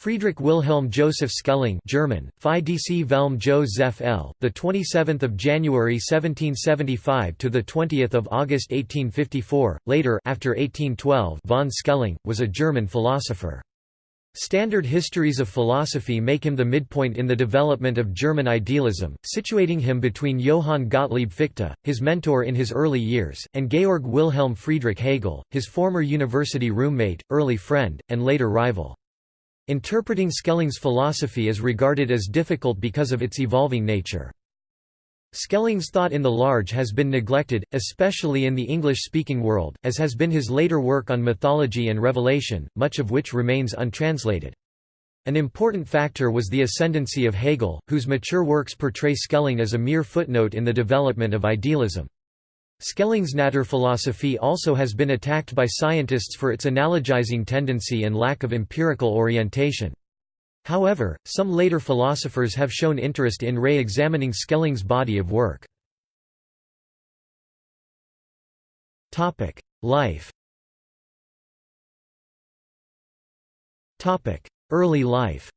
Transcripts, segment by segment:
Friedrich Wilhelm Joseph Schelling German, Phi DC Velm Joseph L. the 27th of January 1775 to the 20th of August 1854, later after 1812 von Schelling, was a German philosopher. Standard histories of philosophy make him the midpoint in the development of German idealism, situating him between Johann Gottlieb Fichte, his mentor in his early years, and Georg Wilhelm Friedrich Hegel, his former university roommate, early friend, and later rival. Interpreting Schelling's philosophy is regarded as difficult because of its evolving nature. Schelling's thought in the large has been neglected, especially in the English-speaking world, as has been his later work on mythology and revelation, much of which remains untranslated. An important factor was the ascendancy of Hegel, whose mature works portray Schelling as a mere footnote in the development of idealism. Naturphilosophie also has been attacked by scientists for its analogizing tendency and lack of empirical orientation. However, some later philosophers have shown interest in re-examining Schelling's body of work. Life Early life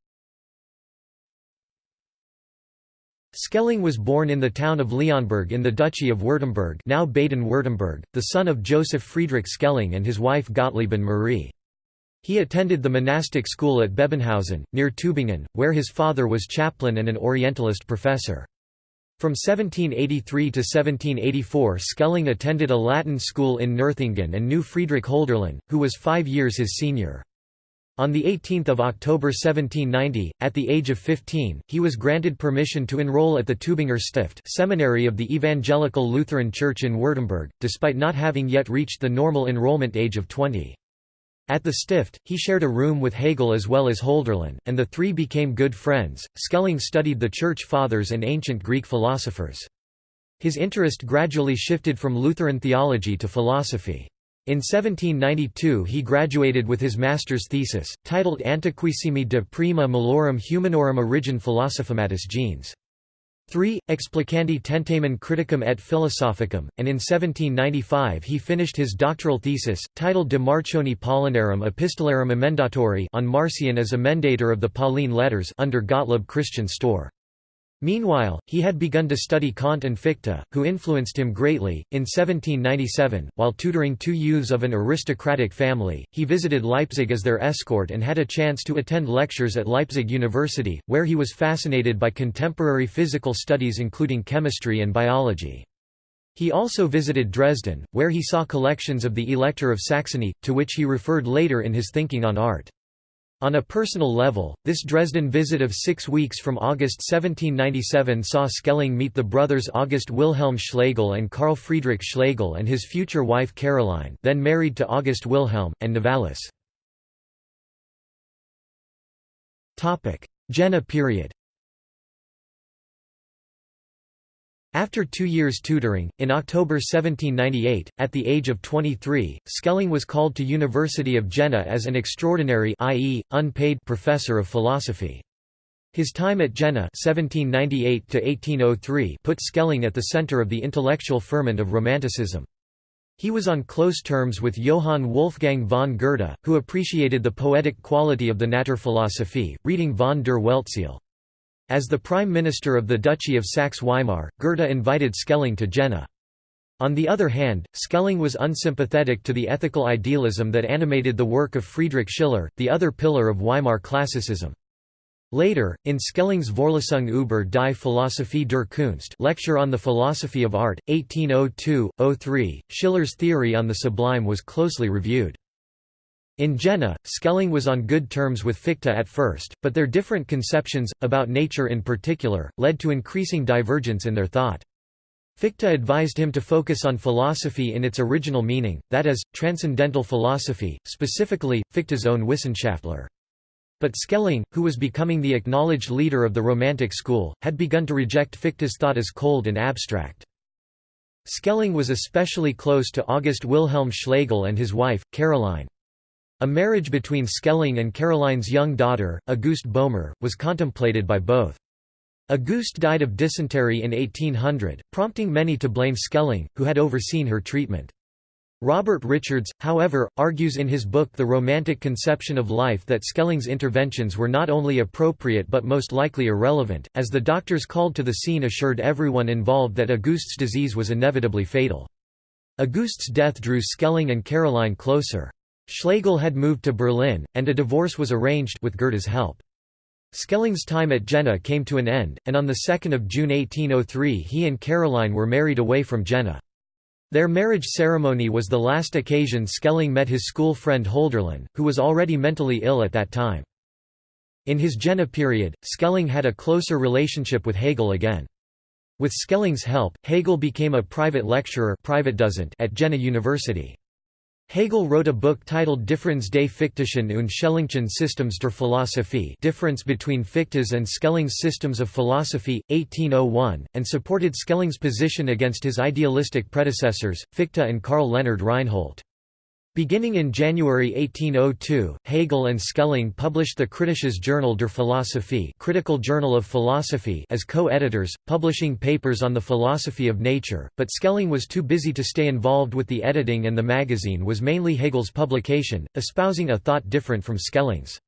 Schelling was born in the town of Leonberg in the Duchy of Württemberg now Baden-Württemberg, the son of Joseph Friedrich Schelling and his wife Gottlieben Marie. He attended the monastic school at Bebenhausen, near Tübingen, where his father was chaplain and an Orientalist professor. From 1783 to 1784 Schelling attended a Latin school in Nürtingen and knew Friedrich Hölderlin, who was five years his senior. On 18 October 1790, at the age of 15, he was granted permission to enroll at the Tübinger Stift seminary of the Evangelical Lutheran Church in Württemberg, despite not having yet reached the normal enrollment age of 20. At the Stift, he shared a room with Hegel as well as Hölderlin, and the three became good friends. Schelling studied the Church Fathers and ancient Greek philosophers. His interest gradually shifted from Lutheran theology to philosophy. In 1792 he graduated with his master's thesis, titled Antiquissimi de prima malorum humanorum origin philosophimatis gens. 3. Explicandi tentamen criticum et philosophicum, and in 1795 he finished his doctoral thesis, titled De Marcioni Paulinarum Epistolarum Emendatori on Marcion as emendator of the Pauline letters under Gottlob Christian Storr. Meanwhile, he had begun to study Kant and Fichte, who influenced him greatly. In 1797, while tutoring two youths of an aristocratic family, he visited Leipzig as their escort and had a chance to attend lectures at Leipzig University, where he was fascinated by contemporary physical studies including chemistry and biology. He also visited Dresden, where he saw collections of the Elector of Saxony, to which he referred later in his thinking on art. On a personal level, this Dresden visit of six weeks from August 1797 saw Schelling meet the brothers August Wilhelm Schlegel and Carl Friedrich Schlegel and his future wife Caroline then married to August Wilhelm, and Novalis. Jena period After two years tutoring, in October 1798, at the age of 23, Schelling was called to University of Jena as an extraordinary i.e., unpaid professor of philosophy. His time at Jena 1798 put Schelling at the center of the intellectual ferment of Romanticism. He was on close terms with Johann Wolfgang von Goethe, who appreciated the poetic quality of the Naturphilosophie, reading von der Weltseele. As the Prime Minister of the Duchy of Saxe-Weimar, Goethe invited Schelling to Jena. On the other hand, Schelling was unsympathetic to the ethical idealism that animated the work of Friedrich Schiller, the other pillar of Weimar classicism. Later, in Schelling's Vorlesung über die Philosophie der Kunst lecture on the philosophy of art, 1802–03, Schiller's theory on the sublime was closely reviewed. In Jena, Schelling was on good terms with Fichte at first, but their different conceptions, about nature in particular, led to increasing divergence in their thought. Fichte advised him to focus on philosophy in its original meaning, that is, transcendental philosophy, specifically, Fichte's own Wissenschaftslehre. But Schelling, who was becoming the acknowledged leader of the Romantic school, had begun to reject Fichte's thought as cold and abstract. Schelling was especially close to August Wilhelm Schlegel and his wife, Caroline. A marriage between Schelling and Caroline's young daughter, Auguste Boehmer, was contemplated by both. Auguste died of dysentery in 1800, prompting many to blame Schelling, who had overseen her treatment. Robert Richards, however, argues in his book The Romantic Conception of Life that Schelling's interventions were not only appropriate but most likely irrelevant, as the doctors called to the scene assured everyone involved that Auguste's disease was inevitably fatal. Auguste's death drew Schelling and Caroline closer. Schlegel had moved to Berlin, and a divorce was arranged with Goethe's help. Schelling's time at Jena came to an end, and on 2 June 1803 he and Caroline were married away from Jena. Their marriage ceremony was the last occasion Schelling met his school friend Hölderlin, who was already mentally ill at that time. In his Jena period, Schelling had a closer relationship with Hegel again. With Schelling's help, Hegel became a private lecturer private at Jena University. Hegel wrote a book titled Differenz des Fichtischen und Systems der Philosophie Difference between Fichte's and Schelling's Systems of Philosophy, 1801, and supported Schelling's position against his idealistic predecessors, Fichte and Karl Leonard Reinhold. Beginning in January 1802, Hegel and Schelling published the Kritisches Journal der Philosophie Critical Journal of Philosophy as co-editors, publishing papers on the philosophy of nature, but Schelling was too busy to stay involved with the editing and the magazine was mainly Hegel's publication, espousing a thought different from Schelling's.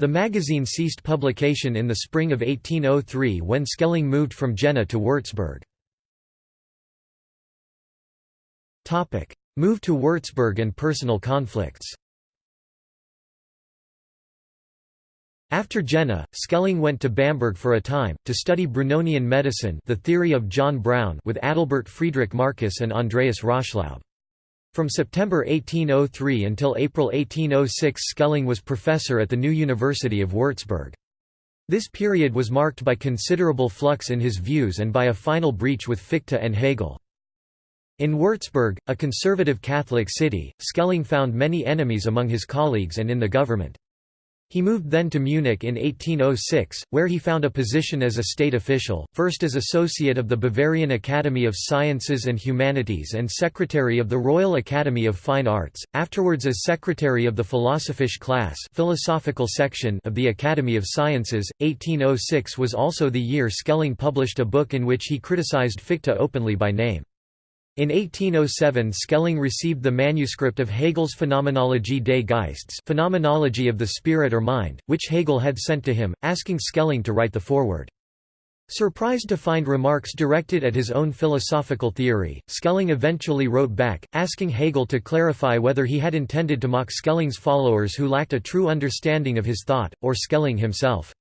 The magazine ceased publication in the spring of 1803 when Schelling moved from Jena to Würzburg. Move to Würzburg and personal conflicts After Jena, Schelling went to Bamberg for a time, to study Brunonian medicine the theory of John Brown with Adalbert Friedrich Marcus and Andreas Röschlaub. From September 1803 until April 1806 Schelling was professor at the new University of Würzburg. This period was marked by considerable flux in his views and by a final breach with Fichte and Hegel. In Würzburg, a conservative Catholic city, Schelling found many enemies among his colleagues and in the government. He moved then to Munich in 1806, where he found a position as a state official, first as associate of the Bavarian Academy of Sciences and Humanities and secretary of the Royal Academy of Fine Arts, afterwards as secretary of the Philosophische Klasse philosophical section of the Academy of Sciences. 1806 was also the year Schelling published a book in which he criticized Fichte openly by name. In 1807 Schelling received the manuscript of Hegel's Phenomenologie des Geistes Phenomenology of the Spirit or Mind, which Hegel had sent to him, asking Schelling to write the foreword. Surprised to find remarks directed at his own philosophical theory, Schelling eventually wrote back, asking Hegel to clarify whether he had intended to mock Schelling's followers who lacked a true understanding of his thought, or Schelling himself.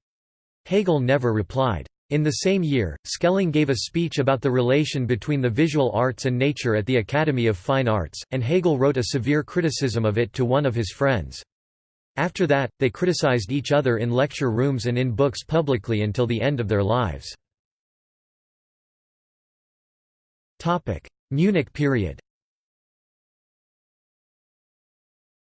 Hegel never replied. In the same year, Schelling gave a speech about the relation between the visual arts and nature at the Academy of Fine Arts, and Hegel wrote a severe criticism of it to one of his friends. After that, they criticized each other in lecture rooms and in books publicly until the end of their lives. Munich period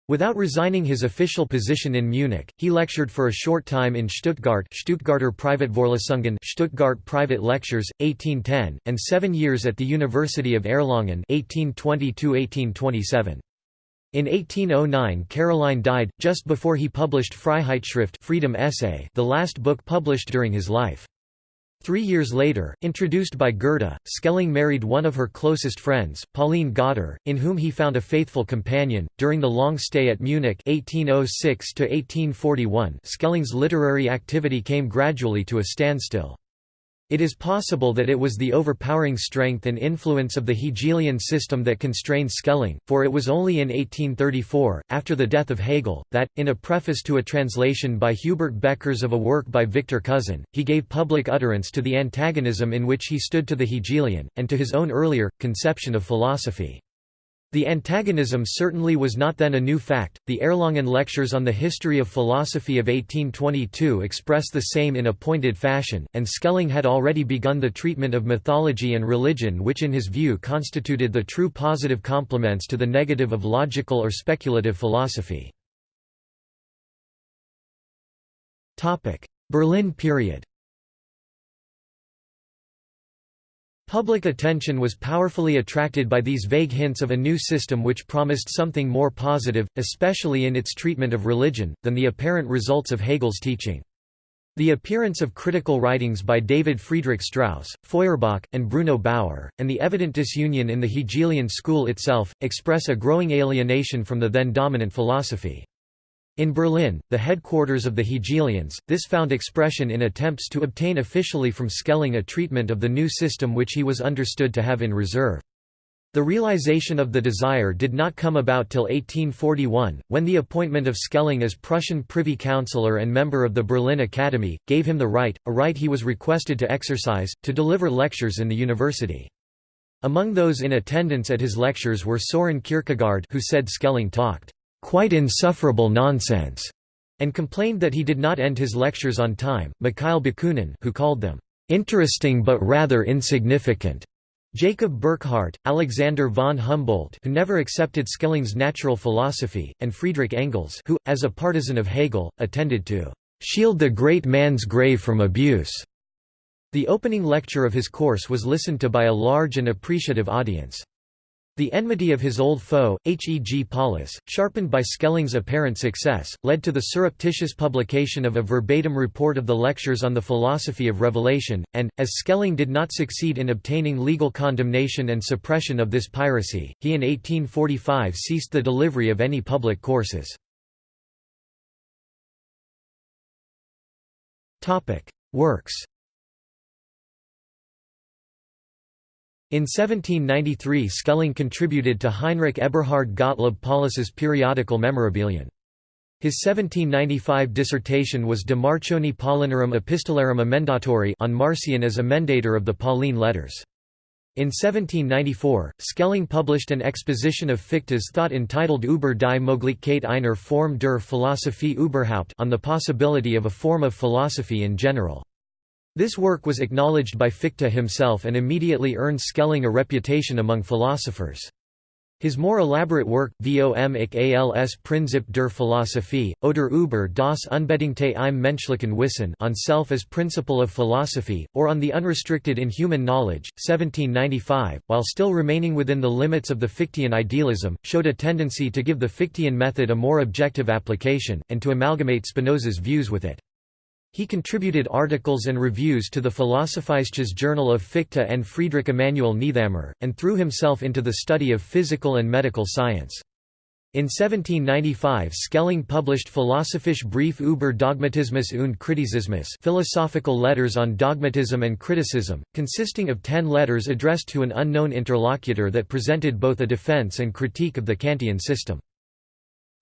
Without resigning his official position in Munich, he lectured for a short time in Stuttgart Stuttgarter Privatvorlesungen Stuttgart Private Lectures, 1810, and seven years at the University of Erlangen 1820 In 1809 Caroline died, just before he published Freiheitsschrift Freedom Essay the last book published during his life. Three years later, introduced by Goethe, Schelling married one of her closest friends, Pauline Gotter, in whom he found a faithful companion. During the long stay at Munich (1806–1841), Schelling's literary activity came gradually to a standstill. It is possible that it was the overpowering strength and influence of the Hegelian system that constrained Schelling, for it was only in 1834, after the death of Hegel, that, in a preface to a translation by Hubert Beckers of a work by Victor Cousin, he gave public utterance to the antagonism in which he stood to the Hegelian, and to his own earlier, conception of philosophy. The antagonism certainly was not then a new fact. The Erlangen Lectures on the History of Philosophy of 1822 express the same in a pointed fashion, and Schelling had already begun the treatment of mythology and religion, which in his view constituted the true positive complements to the negative of logical or speculative philosophy. Berlin period Public attention was powerfully attracted by these vague hints of a new system which promised something more positive, especially in its treatment of religion, than the apparent results of Hegel's teaching. The appearance of critical writings by David Friedrich Strauss, Feuerbach, and Bruno Bauer, and the evident disunion in the Hegelian school itself, express a growing alienation from the then dominant philosophy. In Berlin, the headquarters of the Hegelians, this found expression in attempts to obtain officially from Schelling a treatment of the new system which he was understood to have in reserve. The realization of the desire did not come about till 1841, when the appointment of Schelling as Prussian Privy Councillor and member of the Berlin Academy, gave him the right, a right he was requested to exercise, to deliver lectures in the university. Among those in attendance at his lectures were Soren Kierkegaard who said Schelling talked, "...quite insufferable nonsense", and complained that he did not end his lectures on time, Mikhail Bakunin who called them, "...interesting but rather insignificant", Jacob Burckhardt, Alexander von Humboldt who never accepted Schelling's natural philosophy, and Friedrich Engels who, as a partisan of Hegel, attended to "...shield the great man's grave from abuse." The opening lecture of his course was listened to by a large and appreciative audience. The enmity of his old foe, H. E. G. Paulus, sharpened by Schelling's apparent success, led to the surreptitious publication of a verbatim report of the lectures on the philosophy of revelation, and, as Schelling did not succeed in obtaining legal condemnation and suppression of this piracy, he in 1845 ceased the delivery of any public courses. Works In 1793 Schelling contributed to Heinrich Eberhard Gottlob Paulus's periodical Memorabilien. His 1795 dissertation was De Marcioni Paulinarum Epistolarum Emendatori on Marcion as emendator of the Pauline letters. In 1794, Schelling published an exposition of Fichte's thought entitled Über die Möglichkeit einer Form der Philosophie überhaupt on the possibility of a form of philosophy in general. This work was acknowledged by Fichte himself and immediately earned Schelling a reputation among philosophers. His more elaborate work, Vom ich als Prinzip der Philosophie, oder über das Unbedingte im menschlichen Wissen on Self as Principle of Philosophy, or on the Unrestricted in Human Knowledge, 1795, while still remaining within the limits of the Fichtean idealism, showed a tendency to give the Fichtean method a more objective application, and to amalgamate Spinoza's views with it. He contributed articles and reviews to the Philosophisches Journal of Fichte and Friedrich Emanuel Niethammer, and threw himself into the study of physical and medical science. In 1795 Schelling published Philosophisch Brief über Dogmatismus und Kritisismus philosophical letters on dogmatism and criticism, consisting of ten letters addressed to an unknown interlocutor that presented both a defense and critique of the Kantian system.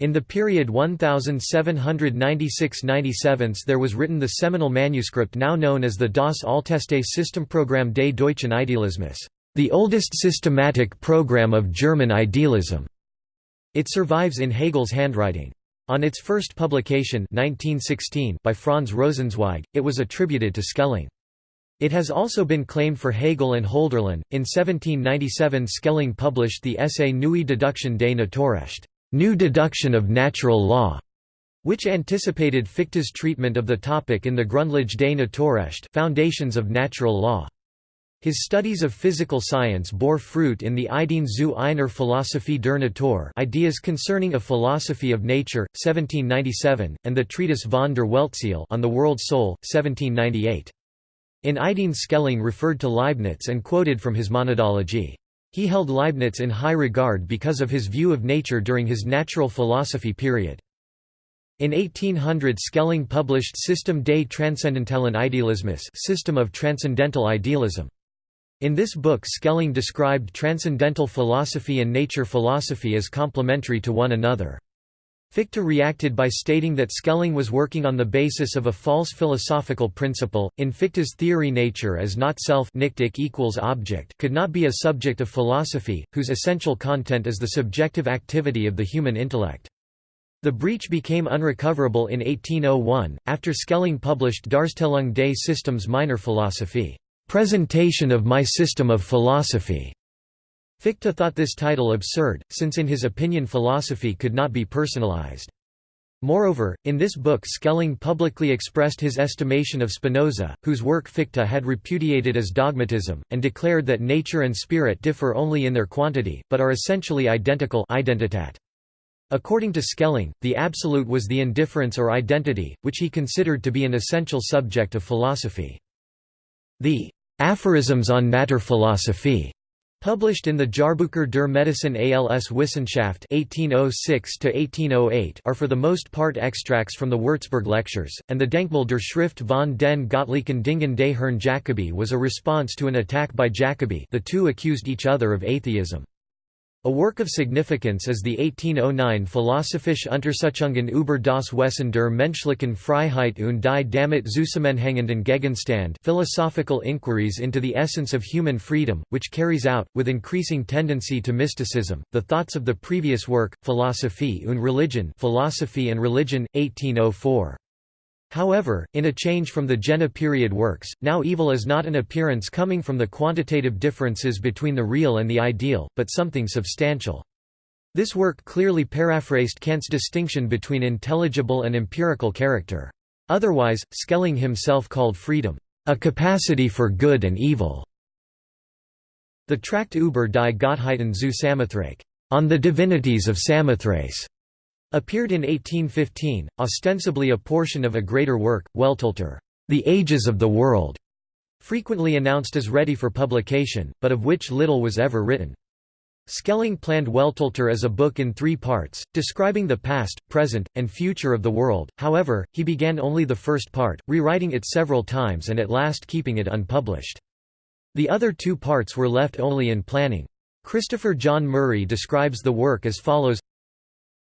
In the period 1796–97 there was written the seminal manuscript now known as the Das Älteste Systemprogramm des deutschen Idealismus, the oldest systematic program of German idealism. It survives in Hegel's handwriting. On its first publication 1916 by Franz Rosenzweig, it was attributed to Schelling. It has also been claimed for Hegel and Hölderlin. In 1797 Schelling published the essay Neue Deduction des Naturrecht new deduction of natural law, which anticipated Fichte's treatment of the topic in the Grundlage des Naturrecht Foundations of Natural Law. His studies of physical science bore fruit in the Ideen zu einer Philosophie der Natur Ideas Concerning a Philosophy of Nature, 1797, and the treatise von der Weltseele on the World Soul, 1798. In Ideen Schelling referred to Leibniz and quoted from his Monadology. He held Leibniz in high regard because of his view of nature during his natural philosophy period. In 1800 Schelling published System des Transzendentalen Idealismus System of Transcendental Idealism. In this book Schelling described transcendental philosophy and nature philosophy as complementary to one another. Fichte reacted by stating that Schelling was working on the basis of a false philosophical principle. In Fichte's theory, nature as not self equals object could not be a subject of philosophy, whose essential content is the subjective activity of the human intellect. The breach became unrecoverable in 1801, after Schelling published Darstellung des Systems meiner Philosophie, Presentation of My System of Philosophy. Fichte thought this title absurd, since in his opinion philosophy could not be personalized. Moreover, in this book Schelling publicly expressed his estimation of Spinoza, whose work Fichte had repudiated as dogmatism, and declared that nature and spirit differ only in their quantity, but are essentially identical identitat. According to Schelling, the absolute was the indifference or identity, which he considered to be an essential subject of philosophy. The Aphorisms on Naturphilosophie Published in the Jahrbücher der Medizin als Wissenschaft 1806 are for the most part extracts from the Würzburg lectures, and the Denkmal der Schrift von den Göttlichen Dingen des Herrn Jacobi was a response to an attack by Jacobi the two accused each other of atheism. A work of significance is the 1809 Philosophische Untersuchungen über das Wesen der menschlichen Freiheit und die damit zusammenhängenden Gegenstand philosophical inquiries into the essence of human freedom, which carries out, with increasing tendency to mysticism, the thoughts of the previous work, Philosophie und Religion Philosophy and Religion, 1804. However, in a change from the Jena period works, now evil is not an appearance coming from the quantitative differences between the real and the ideal, but something substantial. This work clearly paraphrased Kant's distinction between intelligible and empirical character. Otherwise, Schelling himself called freedom, a capacity for good and evil. The tract Über die Gottheiten zu Samothrace, on the divinities of Samothrace, Appeared in 1815, ostensibly a portion of a greater work, Weltalter, The Ages of the World, frequently announced as ready for publication, but of which little was ever written. Schelling planned Weltalter as a book in three parts, describing the past, present, and future of the world, however, he began only the first part, rewriting it several times and at last keeping it unpublished. The other two parts were left only in planning. Christopher John Murray describes the work as follows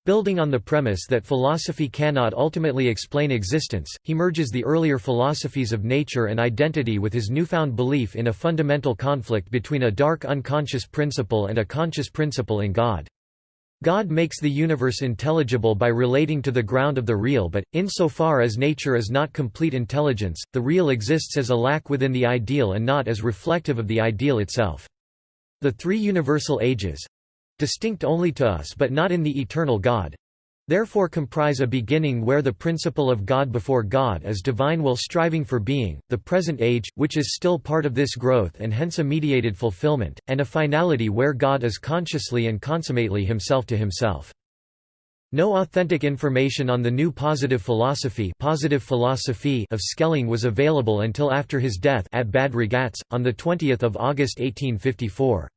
Building on the premise that philosophy cannot ultimately explain existence, he merges the earlier philosophies of nature and identity with his newfound belief in a fundamental conflict between a dark unconscious principle and a conscious principle in God. God makes the universe intelligible by relating to the ground of the real but, insofar as nature is not complete intelligence, the real exists as a lack within the ideal and not as reflective of the ideal itself. The three universal ages, distinct only to us but not in the eternal God therefore comprise a beginning where the principle of God before God is divine will striving for being, the present age, which is still part of this growth and hence a mediated fulfillment, and a finality where God is consciously and consummately himself to himself. No authentic information on the new positive philosophy, positive philosophy of Schelling was available until after his death at Bad Ragaz, on 20 August 1854.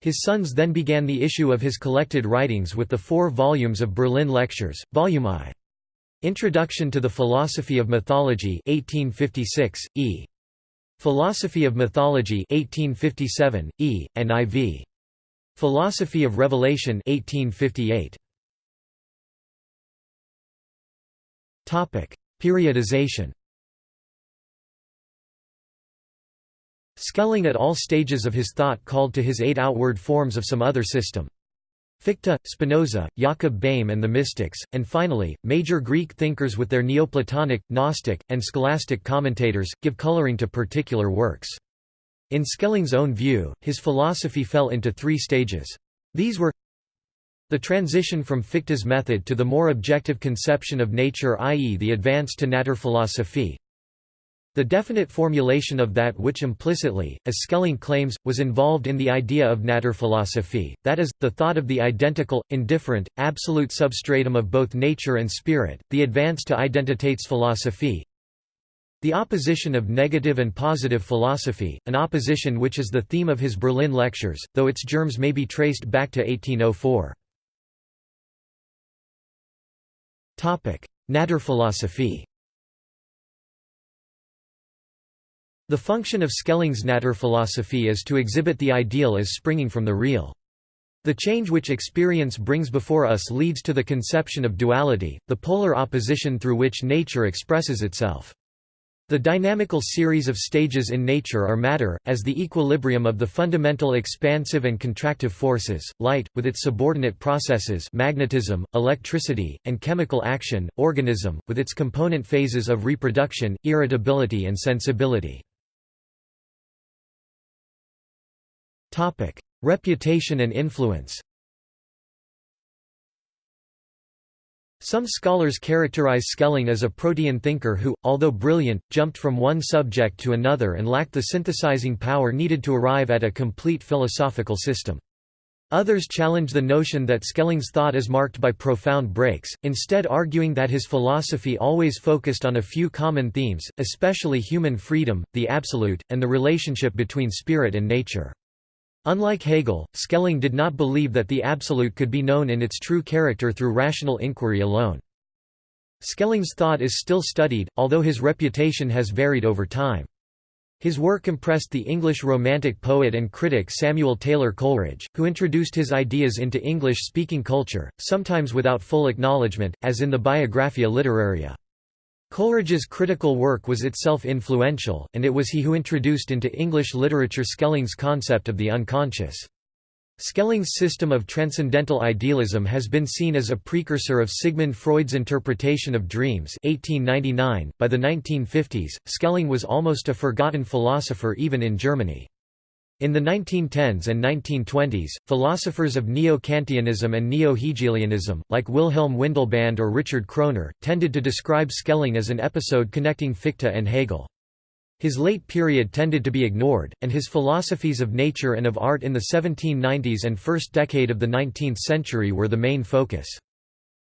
His sons then began the issue of his collected writings with the four volumes of Berlin Lectures, Volume I. Introduction to the Philosophy of Mythology 1856, E. Philosophy of Mythology 1857, E, and IV. Philosophy of Revelation 1858. Topic: Periodization Schelling at all stages of his thought called to his eight outward forms of some other system. Fichte, Spinoza, Jakob Boehme and the mystics, and finally, major Greek thinkers with their Neoplatonic, Gnostic, and scholastic commentators, give coloring to particular works. In Schelling's own view, his philosophy fell into three stages. These were the transition from Fichte's method to the more objective conception of nature i.e. the advance to Naturphilosophie, the definite formulation of that which implicitly, as Schelling claims, was involved in the idea of Naturphilosophie, that is, the thought of the identical, indifferent, absolute substratum of both nature and spirit, the advance to Identitätsphilosophie. The opposition of negative and positive philosophy, an opposition which is the theme of his Berlin lectures, though its germs may be traced back to 1804. Naturphilosophie The function of Schelling's Naturphilosophie is to exhibit the ideal as springing from the real. The change which experience brings before us leads to the conception of duality, the polar opposition through which nature expresses itself. The dynamical series of stages in nature are matter, as the equilibrium of the fundamental expansive and contractive forces, light, with its subordinate processes magnetism, electricity, and chemical action, organism, with its component phases of reproduction, irritability and sensibility. Reputation and influence Some scholars characterize Schelling as a protean thinker who, although brilliant, jumped from one subject to another and lacked the synthesizing power needed to arrive at a complete philosophical system. Others challenge the notion that Schelling's thought is marked by profound breaks, instead arguing that his philosophy always focused on a few common themes, especially human freedom, the absolute, and the relationship between spirit and nature. Unlike Hegel, Schelling did not believe that the absolute could be known in its true character through rational inquiry alone. Schelling's thought is still studied, although his reputation has varied over time. His work impressed the English Romantic poet and critic Samuel Taylor Coleridge, who introduced his ideas into English-speaking culture, sometimes without full acknowledgement, as in the Biographia Literaria. Coleridge's critical work was itself influential, and it was he who introduced into English literature Schelling's concept of the unconscious. Schelling's system of transcendental idealism has been seen as a precursor of Sigmund Freud's interpretation of dreams 1899. .By the 1950s, Schelling was almost a forgotten philosopher even in Germany. In the 1910s and 1920s, philosophers of Neo-Kantianism and Neo-Hegelianism, like Wilhelm Windelband or Richard Kroner, tended to describe Schelling as an episode connecting Fichte and Hegel. His late period tended to be ignored, and his philosophies of nature and of art in the 1790s and first decade of the 19th century were the main focus.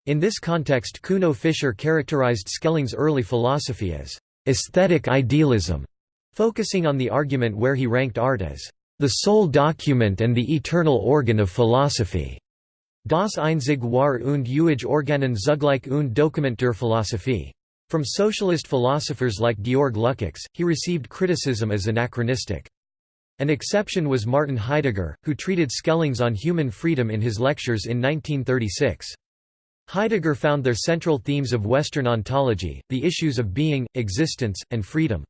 In this context Kuno Fischer characterized Schelling's early philosophy as aesthetic idealism», focusing on the argument where he ranked art as «the sole document and the eternal organ of philosophy». Das einzig war und ewig Organen zugleich und Dokument der Philosophie. From socialist philosophers like Georg Lukács, he received criticism as anachronistic. An exception was Martin Heidegger, who treated Schelling's on human freedom in his lectures in 1936. Heidegger found their central themes of Western ontology, the issues of being, existence, and freedom.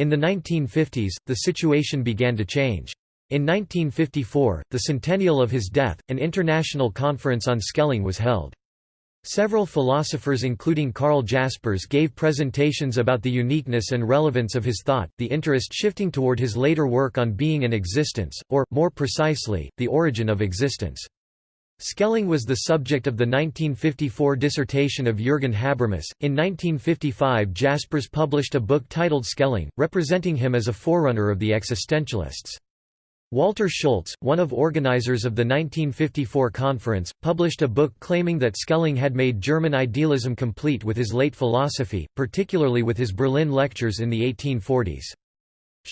In the 1950s, the situation began to change. In 1954, the centennial of his death, an international conference on Schelling was held. Several philosophers including Karl Jaspers gave presentations about the uniqueness and relevance of his thought, the interest shifting toward his later work on being and existence, or, more precisely, the origin of existence. Schelling was the subject of the 1954 dissertation of Jürgen Habermas. In 1955, Jaspers published a book titled Schelling, representing him as a forerunner of the existentialists. Walter Schulz, one of organizers of the 1954 conference, published a book claiming that Schelling had made German idealism complete with his late philosophy, particularly with his Berlin lectures in the 1840s.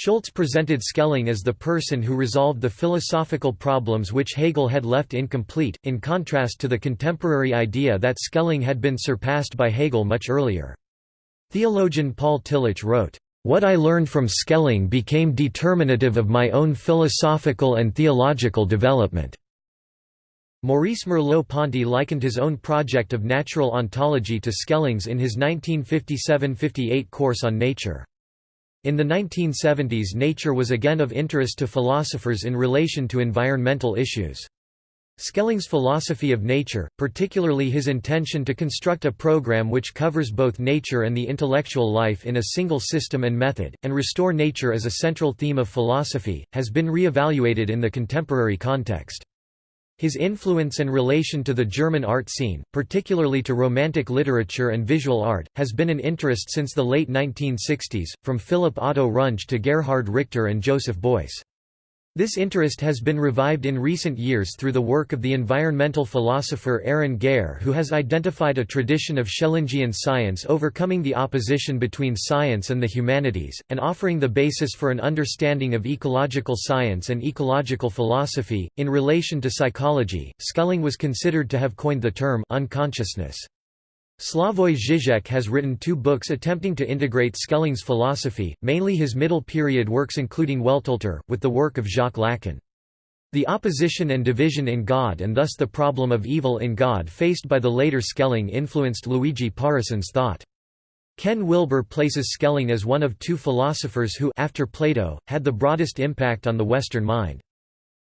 Schulz presented Schelling as the person who resolved the philosophical problems which Hegel had left incomplete, in contrast to the contemporary idea that Schelling had been surpassed by Hegel much earlier. Theologian Paul Tillich wrote, what I learned from Schelling became determinative of my own philosophical and theological development." Maurice Merleau-Ponty likened his own project of natural ontology to Schelling's in his 1957–58 course on nature. In the 1970s nature was again of interest to philosophers in relation to environmental issues. Schelling's philosophy of nature, particularly his intention to construct a program which covers both nature and the intellectual life in a single system and method, and restore nature as a central theme of philosophy, has been re-evaluated in the contemporary context. His influence and relation to the German art scene, particularly to Romantic literature and visual art, has been an interest since the late 1960s, from Philipp Otto Runge to Gerhard Richter and Joseph Beuys. This interest has been revived in recent years through the work of the environmental philosopher Arran Gare who has identified a tradition of Schellingian science overcoming the opposition between science and the humanities, and offering the basis for an understanding of ecological science and ecological philosophy. In relation to psychology, Schelling was considered to have coined the term unconsciousness. Slavoj Žižek has written two books attempting to integrate Schelling's philosophy, mainly his middle period works including Weltalter, with the work of Jacques Lacan. The opposition and division in God and thus the problem of evil in God faced by the later Schelling influenced Luigi Pareyson's thought. Ken Wilber places Schelling as one of two philosophers who after Plato, had the broadest impact on the Western mind.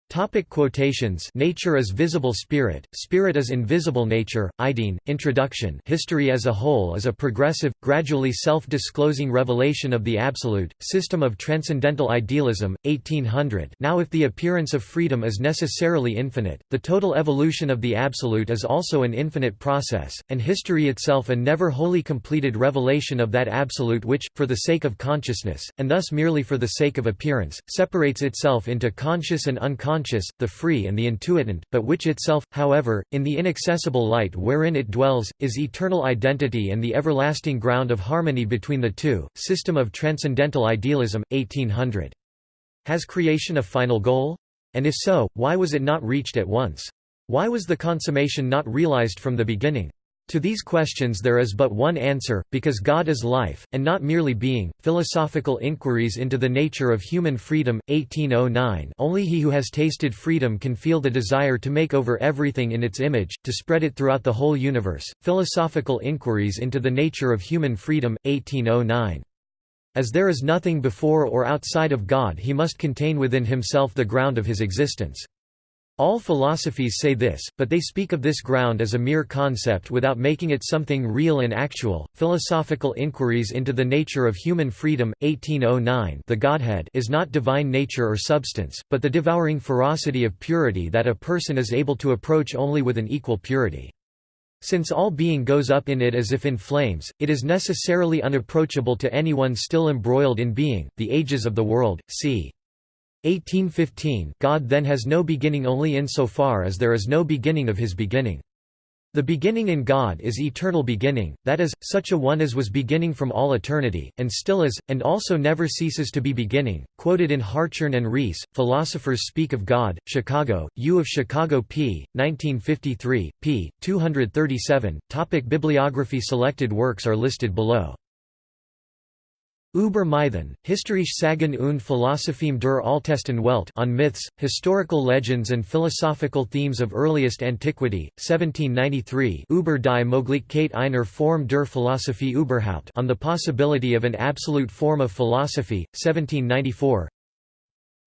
Topic quotations. Nature is visible spirit, spirit is invisible nature, Ideen, Introduction. History as a whole is a progressive, gradually self-disclosing revelation of the absolute, System of Transcendental Idealism, 1800 Now if the appearance of freedom is necessarily infinite, the total evolution of the absolute is also an infinite process, and history itself a never wholly completed revelation of that absolute which, for the sake of consciousness, and thus merely for the sake of appearance, separates itself into conscious and unconscious conscious, the free and the intuitant, but which itself, however, in the inaccessible light wherein it dwells, is eternal identity and the everlasting ground of harmony between the two. System of Transcendental Idealism, 1800. Has creation a final goal? And if so, why was it not reached at once? Why was the consummation not realized from the beginning? To these questions there is but one answer, because God is life, and not merely being. Philosophical Inquiries into the Nature of Human Freedom, 1809 Only he who has tasted freedom can feel the desire to make over everything in its image, to spread it throughout the whole universe. Philosophical Inquiries into the Nature of Human Freedom, 1809 as there is nothing before or outside of God he must contain within himself the ground of his existence. All philosophies say this, but they speak of this ground as a mere concept without making it something real and actual. Philosophical Inquiries into the Nature of Human Freedom, 1809 The Godhead is not divine nature or substance, but the devouring ferocity of purity that a person is able to approach only with an equal purity. Since all being goes up in it as if in flames, it is necessarily unapproachable to anyone still embroiled in being. The ages of the world, c. 1815 God then has no beginning only insofar as there is no beginning of his beginning. The beginning in God is eternal beginning, that is, such a one as was beginning from all eternity, and still is, and also never ceases to be beginning. Quoted in Hartshorne and Reese, Philosophers Speak of God, Chicago, U of Chicago p. 1953, p. 237. Topic Bibliography Selected works are listed below. Über Mythen, Historische Sagen und Philosophiem der Altesten Welt on Myths, Historical Legends and Philosophical Themes of Earliest Antiquity, 1793 Über die Möglichkeit einer Form der Philosophie überhaupt on the possibility of an absolute form of philosophy, 1794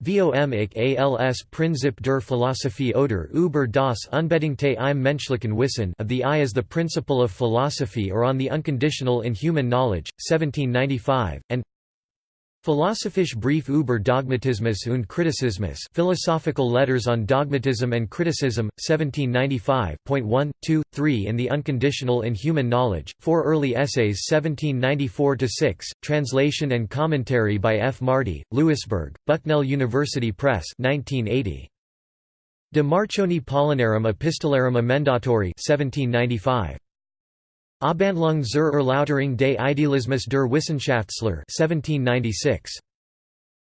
Vom ich als Prinzip der Philosophie oder über das unbedingte im menschlichen Wissen of the I as the principle of philosophy or on the unconditional in human knowledge, 1795, and Philosophisch Brief über Dogmatismus und Kritisismus Philosophical Letters on Dogmatism and Criticism, 1795 1, 2, 3 in The Unconditional in Human Knowledge, four early essays 1794–6, translation and commentary by F. Marti, Lewisburg, Bucknell University Press 1980. De Marcioni Paulinarum Epistolarum Emendatori 1795. Abhandlung zur Erläuterung des Idealismus der Wissenschaftslehre 1796.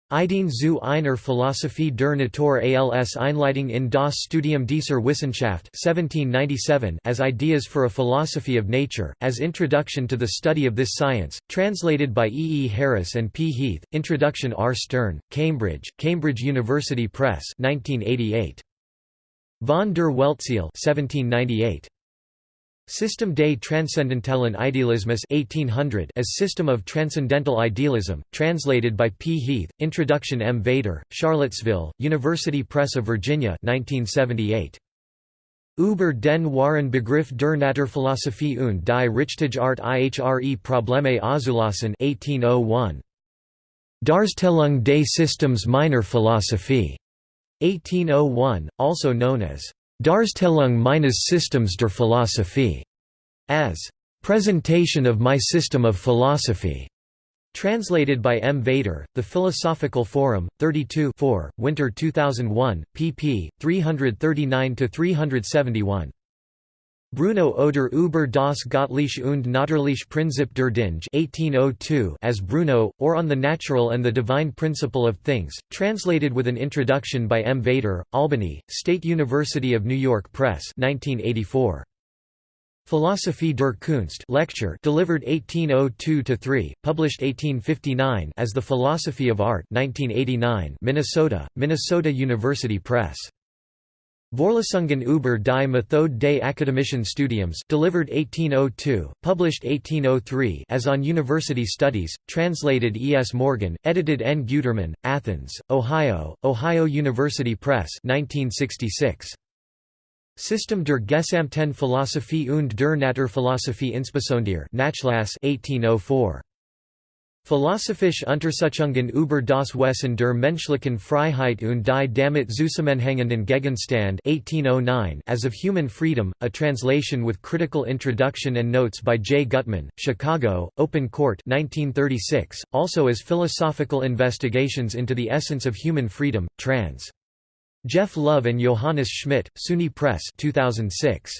Ideen zu einer Philosophie der Natur als Einleitung in das Studium dieser Wissenschaft 1797 as Ideas for a Philosophy of Nature, as Introduction to the Study of this Science, translated by E. E. Harris and P. Heath, Introduction R. Stern, Cambridge, Cambridge University Press 1988. Von der Weltseele 1798. System des Transzendentalen Idealismus 1800 as System of Transcendental Idealism, translated by P. Heath, Introduction M. Vater, Charlottesville, University Press of Virginia 1978. Über den wahren Begriff der Naturphilosophie und die Richtige Art ihre Probleme auszulassen 1801. Darstellung des Systems meiner Philosophie 1801, also known as Darstellung meines Systems der Philosophie, as Presentation of My System of Philosophy. Translated by M. Vater, The Philosophical Forum, 32 4, Winter 2001, pp. 339–371. Bruno Oder über das Göttliche und Natürliche Prinzip der Dinge 1802 as Bruno, or On the Natural and the Divine Principle of Things, translated with an introduction by M. Vater, Albany, State University of New York Press 1984. Philosophie der Kunst lecture delivered 1802–3, published 1859 as The Philosophy of Art 1989 Minnesota, Minnesota University Press. Vorlesungen über die Methode des Akademischen Studiums delivered 1802, published 1803 as On University Studies, translated E. S. Morgan, edited N. Guterman, Athens, Ohio, Ohio University Press 1966. System der Gesamten Philosophie und der Naturphilosophie insbesondere Nachlass 1804. Philosophische Untersuchungen über das Wesen der menschlichen Freiheit und die damit zusammenhängenden Gegenstand 1809 as of Human Freedom, a translation with critical introduction and notes by J. Gutman, Chicago, Open Court 1936, also as Philosophical Investigations into the Essence of Human Freedom, trans. Jeff Love and Johannes Schmidt, SUNY Press 2006.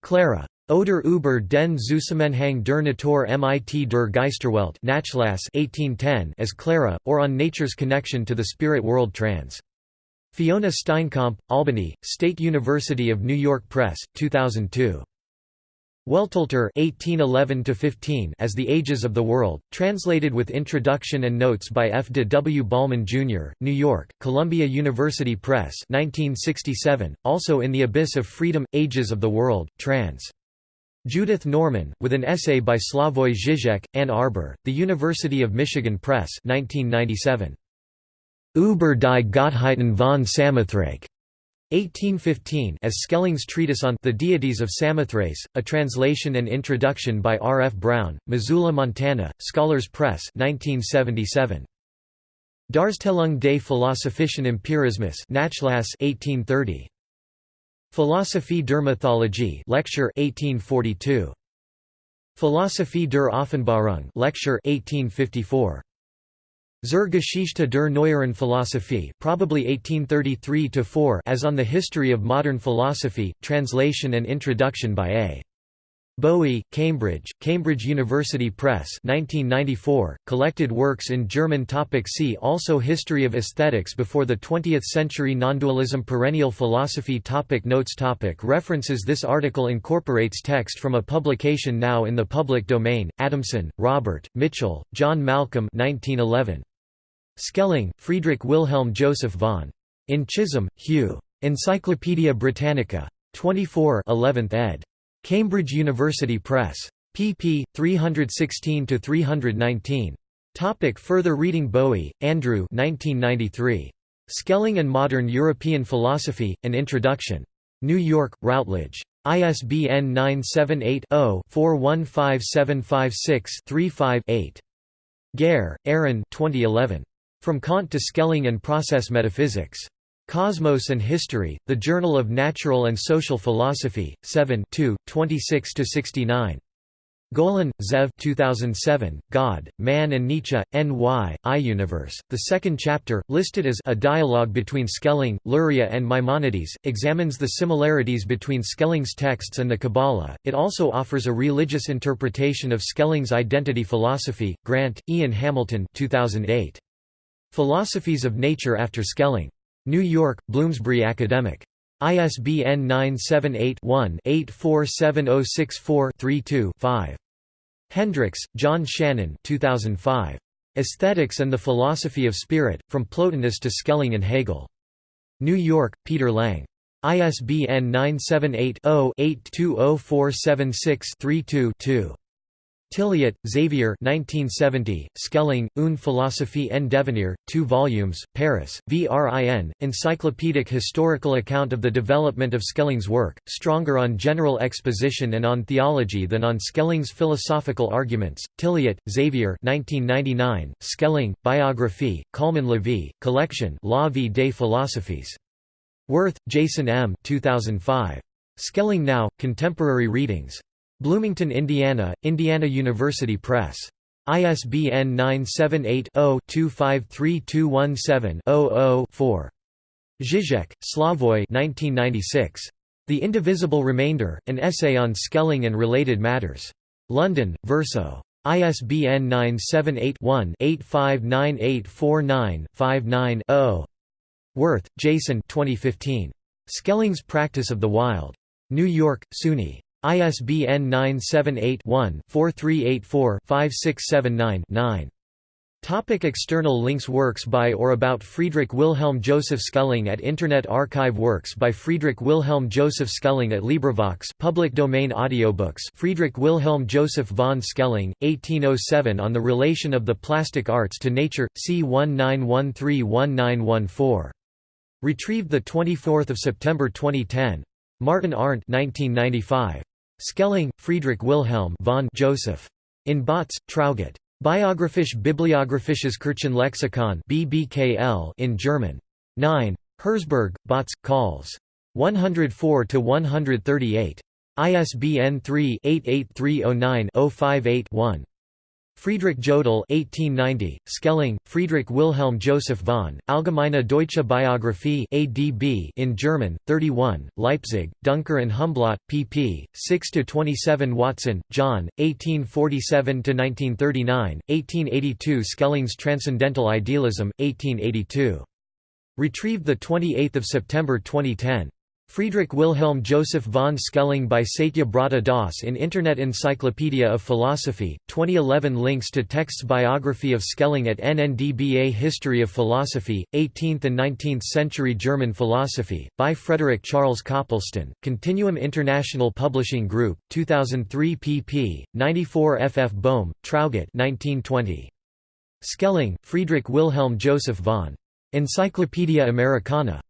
Clara. Oder über den Zusammenhang der Natur mit der Geisterwelt Nachlass 1810 as Clara, or on Nature's Connection to the Spirit World trans. Fiona Steinkamp, Albany, State University of New York Press, 2002. Weltalter (1811–15) as The Ages of the World, translated with introduction and notes by F. de W. Bolman, Jr., New York, Columbia University Press, 1967. Also in the Abyss of Freedom: Ages of the World, trans. Judith Norman, with an essay by Slavoj Žižek, Ann Arbor, The University of Michigan Press, 1997. Über die Gottheiten von Samothrace. 1815 as Schelling's treatise on The Deities of Samothrace, a translation and introduction by R. F. Brown, Missoula, Montana, Scholars Press 1977. Darstellung des Philosophischen Empirismus Nachlass 1830. Philosophie der Mythologie lecture 1842. Philosophie der Offenbarung lecture 1854. Zur Geschichte der neueren Philosophie probably 1833 as on the History of Modern Philosophy, translation and introduction by A. Bowie, Cambridge, Cambridge University Press 1994, collected works in German topic See also History of Aesthetics before the 20th century Nondualism Perennial Philosophy topic Notes topic References This article incorporates text from a publication now in the public domain, Adamson, Robert, Mitchell, John Malcolm 1911. Schelling, Friedrich Wilhelm Joseph von. In Chisholm, Hugh. Encyclopædia Britannica. 24 11th ed. Cambridge University Press. pp. 316–319. Topic further reading Bowie, Andrew 1993. Schelling and Modern European Philosophy, An Introduction. New York, Routledge. ISBN 978 0 415756 35 8. Gare, Arran 2011. From Kant to Schelling and Process Metaphysics. Cosmos and History, The Journal of Natural and Social Philosophy, 7 26–69. Golan, Zev 2007, God, Man and Nietzsche, N.Y., I-Universe. The second chapter, listed as A Dialogue Between Schelling, Luria and Maimonides, examines the similarities between Schelling's texts and the Kabbalah. It also offers a religious interpretation of Schelling's identity philosophy. Grant, Ian Hamilton 2008. Philosophies of Nature after Schelling. New York, Bloomsbury Academic. ISBN 978-1-847064-32-5. Hendrix, John Shannon 2005. Aesthetics and the Philosophy of Spirit, From Plotinus to Schelling and Hegel. New York, Peter Lang. ISBN 978 0 820476 32 2. Tilliette, Xavier 1970, Schelling, Une philosophie en devenir, 2 volumes, Paris, VRIN, Encyclopedic Historical Account of the Development of Schelling's work, stronger on general exposition and on theology than on Schelling's philosophical arguments, Tilliette, Xavier 1999, Schelling, Biographie, Calmann-Lévy, Collection La vie des philosophies. Wirth, Jason M. 2005. Schelling Now, Contemporary Readings. Bloomington, Indiana, Indiana University Press. ISBN 978-0-253217-00-4. Žižek, Slavoj The Indivisible Remainder, An Essay on Schelling and Related Matters. London, Verso. ISBN 978-1-859849-59-0. Wirth, Jason 2015. Schelling's Practice of the Wild. New York, SUNY. ISBN 978-1-4384-5679-9. Topic external links Works by or about Friedrich Wilhelm Joseph Schelling at Internet Archive Works by Friedrich Wilhelm Joseph Schelling at LibriVox public domain audiobooks Friedrich Wilhelm Joseph von Schelling, 1807 On the Relation of the Plastic Arts to Nature, c 19131914. Retrieved 24 September 2010. Martin Arndt 1995. Schelling, Friedrich Wilhelm von Joseph. In Bautz, Traugott. Biographisch Bibliographisches Kirchenlexikon BBKL in German. 9. Herzberg, Bautz, Calls. 104–138. ISBN 3-88309-058-1. Friedrich Jodl 1890, Schelling, Friedrich Wilhelm Joseph von, Allgemeine Deutsche Biographie ADB in German, 31, Leipzig, Duncker and Humblot, pp. 6–27 Watson, John, 1847–1939, 1882 Schelling's Transcendental Idealism, 1882. Retrieved 28 September 2010. Friedrich Wilhelm Joseph von Schelling by Satya Brata Das in Internet Encyclopedia of Philosophy, 2011 Links to texts Biography of Schelling at NNDBA History of Philosophy, 18th and 19th Century German Philosophy, by Frederick Charles Copleston, Continuum International Publishing Group, 2003 pp. 94 ff Bohm, Traugott 1920. Schelling, Friedrich Wilhelm Joseph von. Encyclopaedia Americana.